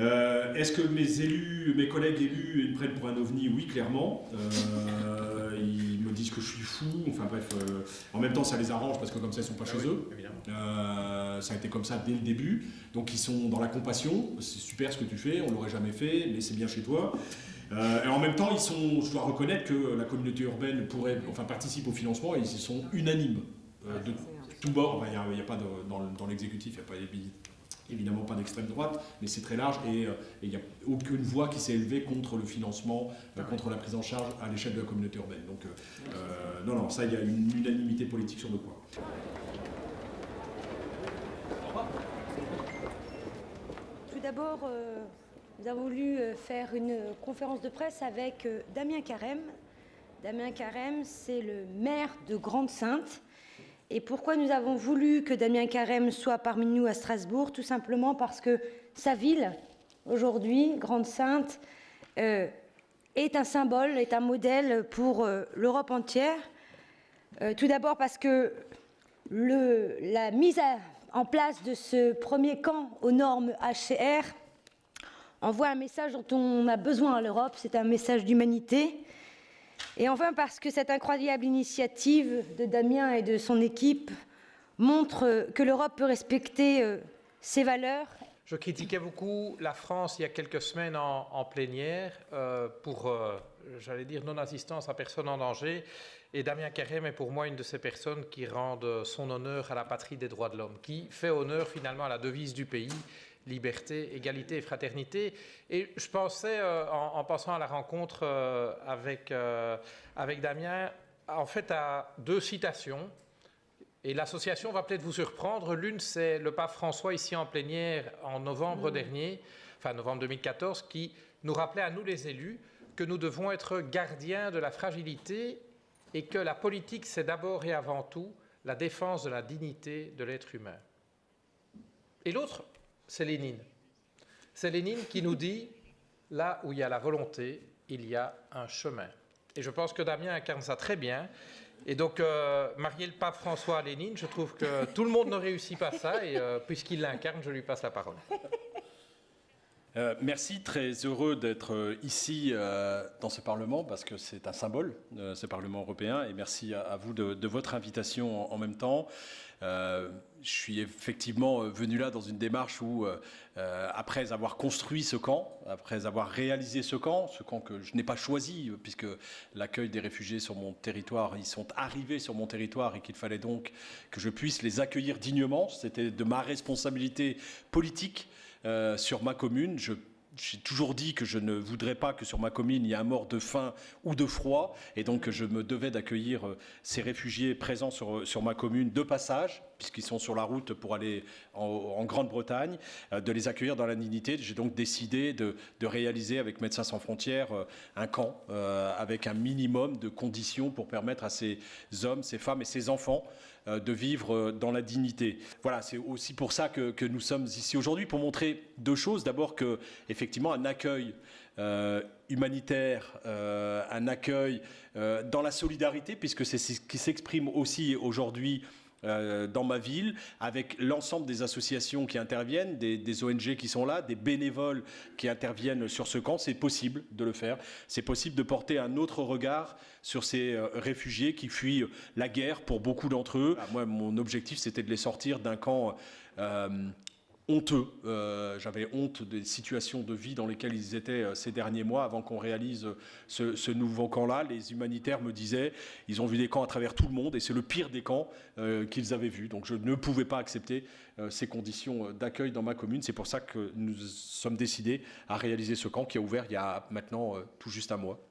Euh, Est-ce que mes élus, mes collègues élus, ils me prennent pour un ovni? Oui, clairement. Euh, ils me disent que je suis fou. Enfin bref, euh, en même temps, ça les arrange parce que comme ça, ils sont pas Ah chez oui, eux. évidemment. Euh, ça a été comme ça dès le début. Donc ils sont dans la compassion. C'est super ce que tu fais. On l'aurait jamais fait, mais c'est bien chez toi. Euh, et en même temps, ils sont, je dois reconnaître que la communauté urbaine pourrait, enfin, participe au financement et ils sont unanimes euh, de tous bords. Enfin, Il n'y a, il y a pas de, dans, le- dans l'exécutif, il n'y a pas évidemment pas d'extrême droite, mais c'est très large et euh, il n'y a aucune voix qui s'est élevée contre le financement, euh, contre la prise en charge à l'échelle de la communauté urbaine. Donc, euh, non, non, ça, il y a une unanimité politique sur le point. Tout d'abord, euh, nous avons voulu faire une conférence de presse avec Damien Carême. Damien Carême, c'est le maire de Grande-Sainte. Et pourquoi nous avons voulu que Damien Carême soit parmi nous à Strasbourg? Tout simplement parce que sa ville, aujourd'hui, Grande-Sainte, euh, est un symbole, est un modèle pour euh, l'Europe entière. Euh, tout d'abord parce que la mise en place de ce premier camp aux normes HCR envoie un message dont on a besoin à l'Europe, c'est un message d'humanité. Et enfin parce que cette incroyable initiative de Damien et de son équipe montre que l'Europe peut respecter euh, ses valeurs Je critiquais beaucoup la France il y a quelques semaines en, plénière euh, pour, euh, j'allais dire, non-assistance à personne en danger. Et Damien Carême est pour moi une de ces personnes qui rendent son honneur à la patrie des droits de l'homme, qui fait honneur finalement à la devise du pays, liberté, égalité et fraternité. Et je pensais, euh, en, en pensant à la rencontre euh, avec, euh, avec Damien, en fait à deux citations. Et l'association va peut-être vous surprendre. L'une, c'est le pape François ici en plénière en novembre dernier, enfin novembre 2014, qui nous rappelait à nous les élus que nous devons être gardiens de la fragilité et que la politique, c'est d'abord et avant tout la défense de la dignité de l'être humain. Et l'autre, c'est Lénine. C'est Lénine qui nous dit, là où il y a la volonté, il y a un chemin. Et je pense que Damien incarne ça très bien. Et donc, euh, marier le pape François à Lénine, je trouve que tout le monde ne réussit pas ça. Et euh, puisqu'il l'incarne, je lui passe la parole. Euh, merci, très heureux d'être euh, ici euh, dans ce Parlement parce que c'est un symbole, ce Parlement européen, et merci à, vous de, votre invitation en, même temps. Je suis effectivement venu là dans une démarche où, après avoir construit ce camp, après avoir réalisé ce camp, ce camp que je n'ai pas choisi, puisque l'accueil des réfugiés sur mon territoire, ils sont arrivés sur mon territoire et qu'il fallait donc que je puisse les accueillir dignement, c'était de ma responsabilité politique sur ma commune. Je j'ai toujours dit que je ne voudrais pas que sur ma commune il y ait un mort de faim ou de froid, et donc je me devais d'accueillir euh, ces réfugiés présents sur, sur ma commune de passage, puisqu'ils sont sur la route pour aller en, Grande-Bretagne, euh, de les accueillir dans la dignité. J'ai donc décidé de, de réaliser avec Médecins sans frontières euh, un camp euh, avec un minimum de conditions pour permettre à ces hommes, ces femmes et ces enfants euh, de vivre euh, dans la dignité. Voilà, c'est aussi pour ça que, que nous sommes ici aujourd'hui, pour montrer deux choses. D'abord que, effectivement, un accueil euh, humanitaire, euh, un accueil euh, dans la solidarité, puisque c'est ce qui s'exprime aussi aujourd'hui dans ma ville, avec l'ensemble des associations qui interviennent, des, des ONG qui sont là, des bénévoles qui interviennent sur ce camp, c'est possible de le faire. C'est possible de porter un autre regard sur ces réfugiés qui fuient la guerre pour beaucoup d'entre eux. Ah, Moi, mon objectif, c'était de les sortir d'un camp honteux. Euh, J'avais honte des situations de vie dans lesquelles ils étaient euh, ces derniers mois avant qu'on réalise euh, ce, nouveau camp-là. Les humanitaires me disaient, ils ont vu des camps à travers tout le monde et c'est le pire des camps qu'ils avaient vus. Donc je ne pouvais pas accepter ces conditions d'accueil dans ma commune. C'est pour ça que nous sommes décidés à réaliser ce camp qui a ouvert il y a maintenant tout juste un mois.